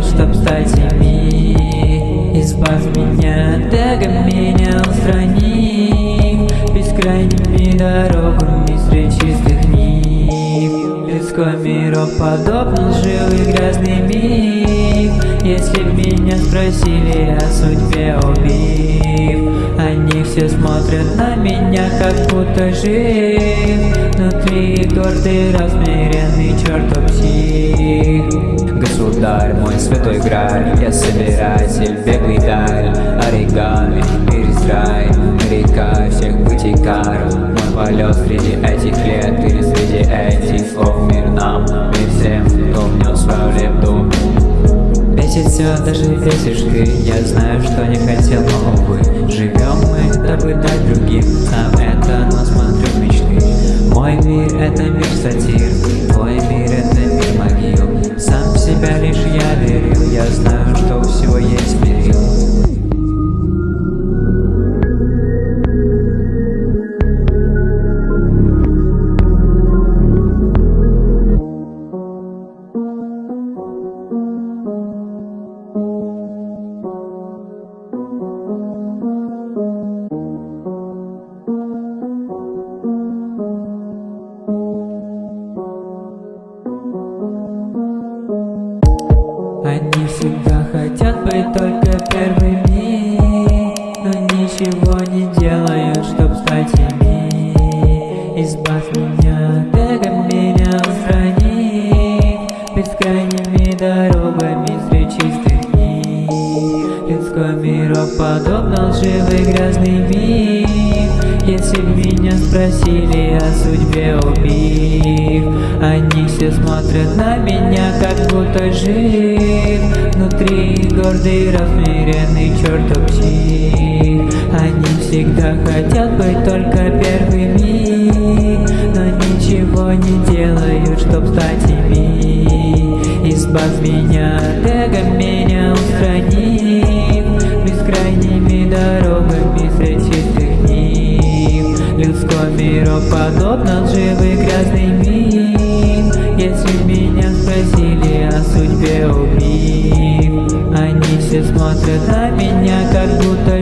делают, чтоб стать ими Избавь меня от меня устрани. Бескрайними дорогами среди чистых книг Людской мироподобный лживый грязный миф Если меня спросили о судьбе убив Они все смотрят на меня, как будто жив Внутри гордый, размеренный чертов псих Государь, мой святой граль Я собиратель, беглый даль. Оригами, перезрай Река всех бытий кар Мой полет среди этих лет Или среди этих слов Мир нам, мир всем, кто внес свою лепту Бесит все, даже бесишь ты. Я знаю, что не хотел, но увы это мир сатир Они всегда хотят быть только первыми Но ничего не делают, чтоб стать ими. Избавь меня от эго, меня устрани Бескрайними дорогами среди чистых книг Людской мироподобно лживый грязный миф Если меня спросили о судьбе убив Они смотрят на меня, как будто жив. Внутри гордый, размеренный чертов псих. Они всегда хотят быть только первыми Но ничего не делают, чтоб стать ими. Избавь меня от эго, меня устранив. Бескрайними дорогами среди чистых книг Людской мироподобно лживый грязный миф Если меня спросили о судьбе убив Они все смотрят на меня, как будто